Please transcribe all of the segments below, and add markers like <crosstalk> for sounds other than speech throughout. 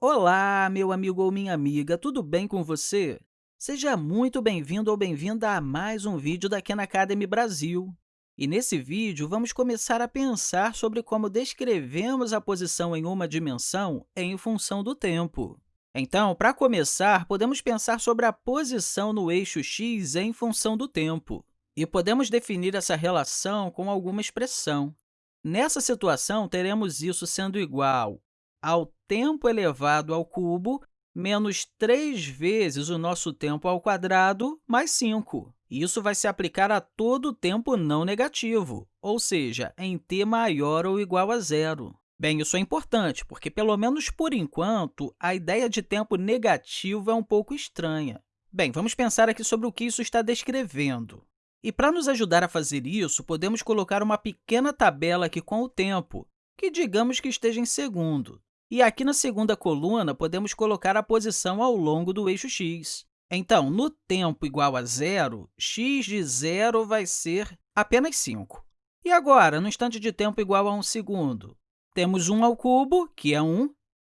Olá, meu amigo ou minha amiga, tudo bem com você? Seja muito bem-vindo ou bem-vinda a mais um vídeo da Khan Academy Brasil. E nesse vídeo, vamos começar a pensar sobre como descrevemos a posição em uma dimensão em função do tempo. Então, para começar, podemos pensar sobre a posição no eixo x em função do tempo. E podemos definir essa relação com alguma expressão. Nessa situação, teremos isso sendo igual ao tempo elevado ao cubo menos 3 vezes o nosso tempo ao quadrado mais 5. Isso vai se aplicar a todo o tempo não negativo, ou seja, em t maior ou igual a zero. Bem, isso é importante, porque, pelo menos por enquanto, a ideia de tempo negativo é um pouco estranha. Bem, vamos pensar aqui sobre o que isso está descrevendo. E, para nos ajudar a fazer isso, podemos colocar uma pequena tabela aqui com o tempo, que digamos que esteja em segundo. E aqui na segunda coluna, podemos colocar a posição ao longo do eixo x. Então, no tempo igual a zero, x de zero vai ser apenas 5. E agora, no instante de tempo igual a 1 segundo? Temos 1 ao cubo, que é 1,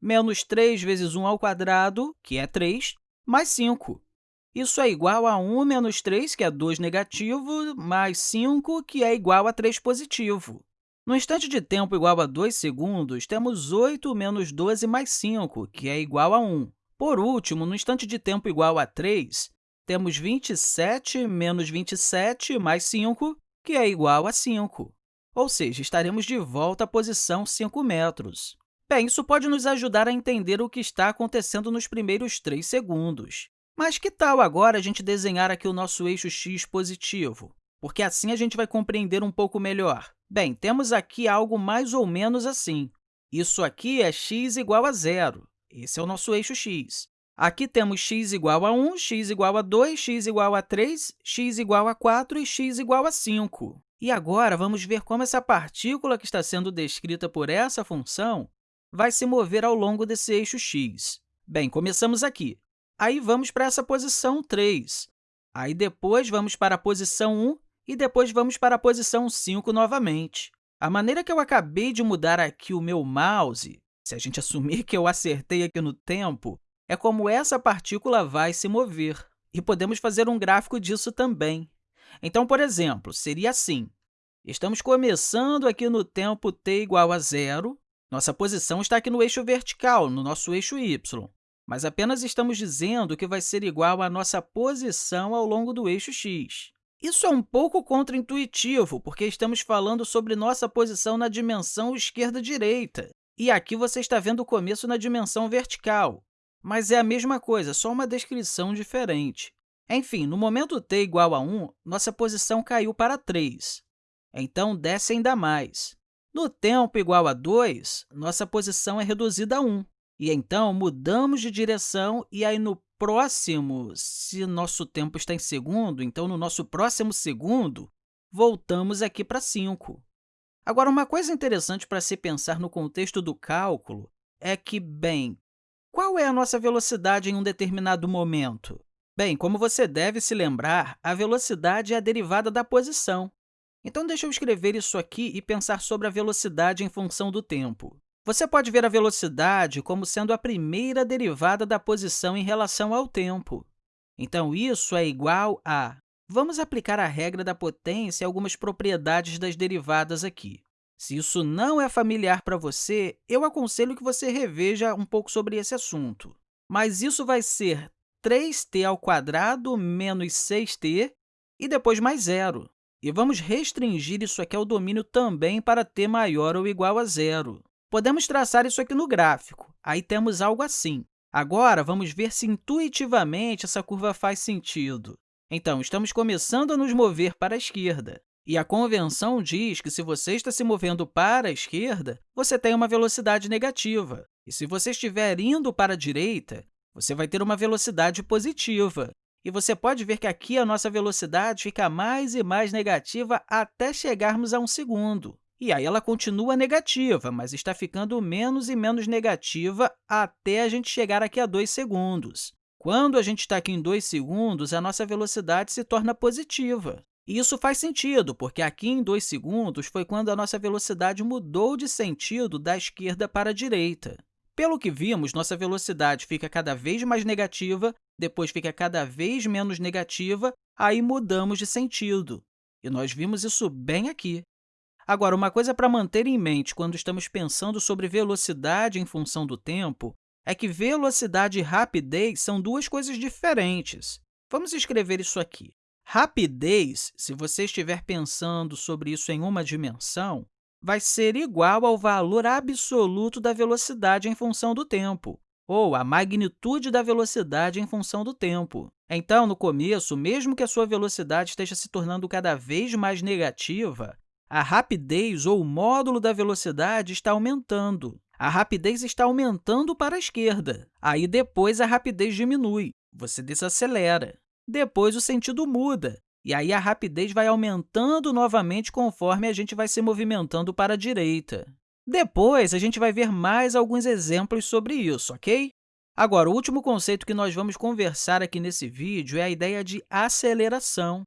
menos 3 vezes 1 ao quadrado, que é 3, mais 5. Isso é igual a 1 menos 3, que é 2 negativo, mais 5, que é igual a 3 positivo. No instante de tempo igual a 2 segundos, temos 8 menos 12 mais 5, que é igual a 1. Por último, no instante de tempo igual a 3, temos 27 menos 27 mais 5, que é igual a 5. Ou seja, estaremos de volta à posição 5 metros. Bem, isso pode nos ajudar a entender o que está acontecendo nos primeiros 3 segundos. Mas que tal agora a gente desenhar aqui o nosso eixo x positivo? Porque assim a gente vai compreender um pouco melhor. Bem, temos aqui algo mais ou menos assim. Isso aqui é x igual a zero. Esse é o nosso eixo x. Aqui temos x igual a 1, x igual a 2, x igual a 3, x igual a 4 e x igual a 5. E agora, vamos ver como essa partícula que está sendo descrita por essa função vai se mover ao longo desse eixo x. Bem, começamos aqui. Aí, vamos para essa posição 3. Aí, depois, vamos para a posição 1 e depois vamos para a posição 5 novamente. A maneira que eu acabei de mudar aqui o meu mouse, se a gente <laughs> assumir que eu acertei aqui no tempo, é como essa partícula vai se mover. E podemos fazer um gráfico disso também. Então, por exemplo, seria assim. Estamos começando aqui no tempo t igual a zero. Nossa posição está aqui no eixo vertical, no nosso eixo y, mas apenas estamos dizendo que vai ser igual à nossa posição ao longo do eixo x. Isso é um pouco contraintuitivo, porque estamos falando sobre nossa posição na dimensão esquerda-direita. E aqui você está vendo o começo na dimensão vertical. Mas é a mesma coisa, só uma descrição diferente. Enfim, no momento t igual a 1, nossa posição caiu para 3. Então, desce ainda mais. No tempo igual a 2, nossa posição é reduzida a 1. E então, mudamos de direção e aí no próximo, se nosso tempo está em segundo, então no nosso próximo segundo, voltamos aqui para 5. Agora, uma coisa interessante para se pensar no contexto do cálculo é que, bem, qual é a nossa velocidade em um determinado momento? Bem, como você deve se lembrar, a velocidade é a derivada da posição. Então, deixa eu escrever isso aqui e pensar sobre a velocidade em função do tempo. Você pode ver a velocidade como sendo a primeira derivada da posição em relação ao tempo. Então, isso é igual a... Vamos aplicar a regra da potência e algumas propriedades das derivadas aqui. Se isso não é familiar para você, eu aconselho que você reveja um pouco sobre esse assunto. Mas isso vai ser 3t ao quadrado menos 6t e depois mais zero. E vamos restringir isso aqui ao domínio também para t maior ou igual a zero. Podemos traçar isso aqui no gráfico. Aí temos algo assim. Agora, vamos ver se intuitivamente essa curva faz sentido. Então, estamos começando a nos mover para a esquerda. E a convenção diz que, se você está se movendo para a esquerda, você tem uma velocidade negativa. E se você estiver indo para a direita, você vai ter uma velocidade positiva. E você pode ver que aqui a nossa velocidade fica mais e mais negativa até chegarmos a um segundo. E aí ela continua negativa, mas está ficando menos e menos negativa até a gente chegar aqui a 2 segundos. Quando a gente está aqui em 2 segundos, a nossa velocidade se torna positiva. E isso faz sentido, porque aqui em 2 segundos foi quando a nossa velocidade mudou de sentido da esquerda para a direita. Pelo que vimos, nossa velocidade fica cada vez mais negativa, depois fica cada vez menos negativa, aí mudamos de sentido. E nós vimos isso bem aqui. Agora, uma coisa para manter em mente quando estamos pensando sobre velocidade em função do tempo é que velocidade e rapidez são duas coisas diferentes. Vamos escrever isso aqui. Rapidez, se você estiver pensando sobre isso em uma dimensão, vai ser igual ao valor absoluto da velocidade em função do tempo, ou a magnitude da velocidade em função do tempo. Então, no começo, mesmo que a sua velocidade esteja se tornando cada vez mais negativa, a rapidez ou o módulo da velocidade está aumentando. A rapidez está aumentando para a esquerda. Aí, depois, a rapidez diminui. Você desacelera. Depois, o sentido muda. E aí, a rapidez vai aumentando novamente conforme a gente vai se movimentando para a direita. Depois, a gente vai ver mais alguns exemplos sobre isso, ok? Agora, o último conceito que nós vamos conversar aqui nesse vídeo é a ideia de aceleração.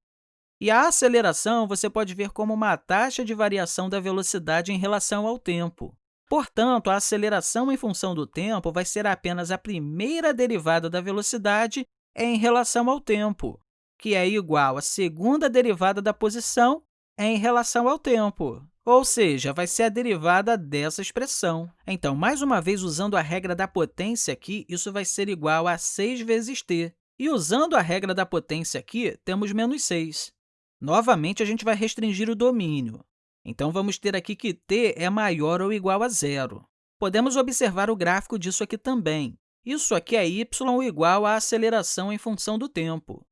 E a aceleração você pode ver como uma taxa de variação da velocidade em relação ao tempo. Portanto, a aceleração em função do tempo vai ser apenas a primeira derivada da velocidade em relação ao tempo, que é igual à segunda derivada da posição em relação ao tempo, ou seja, vai ser a derivada dessa expressão. Então, mais uma vez, usando a regra da potência aqui, isso vai ser igual a 6 vezes t. E usando a regra da potência aqui, temos menos 6. Novamente, a gente vai restringir o domínio. Então, vamos ter aqui que t é maior ou igual a zero. Podemos observar o gráfico disso aqui também. Isso aqui é y igual à aceleração em função do tempo.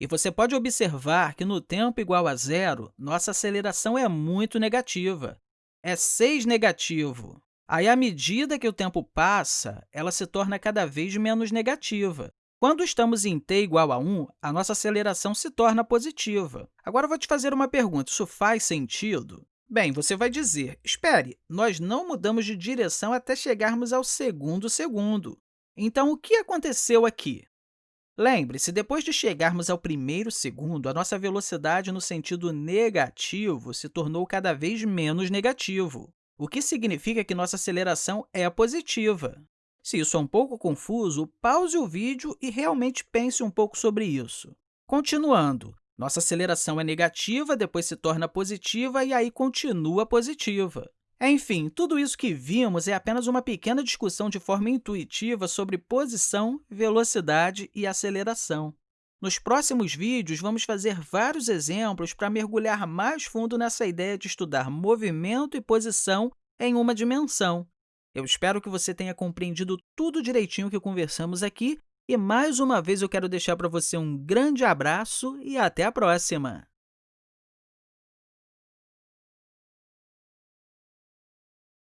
E você pode observar que no tempo igual a zero, nossa aceleração é muito negativa. É 6 negativo. Aí, à medida que o tempo passa, ela se torna cada vez menos negativa. Quando estamos em t igual a 1, a nossa aceleração se torna positiva. Agora, vou te fazer uma pergunta. Isso faz sentido? Bem, você vai dizer, espere, nós não mudamos de direção até chegarmos ao segundo segundo. Então, o que aconteceu aqui? Lembre-se, depois de chegarmos ao primeiro segundo, a nossa velocidade no sentido negativo se tornou cada vez menos negativo, o que significa que nossa aceleração é positiva. Se isso é um pouco confuso, pause o vídeo e realmente pense um pouco sobre isso. Continuando, nossa aceleração é negativa, depois se torna positiva e aí continua positiva. Enfim, tudo isso que vimos é apenas uma pequena discussão de forma intuitiva sobre posição, velocidade e aceleração. Nos próximos vídeos, vamos fazer vários exemplos para mergulhar mais fundo nessa ideia de estudar movimento e posição em uma dimensão, eu espero que você tenha compreendido tudo direitinho que conversamos aqui e, mais uma vez, eu quero deixar para você um grande abraço e até a próxima!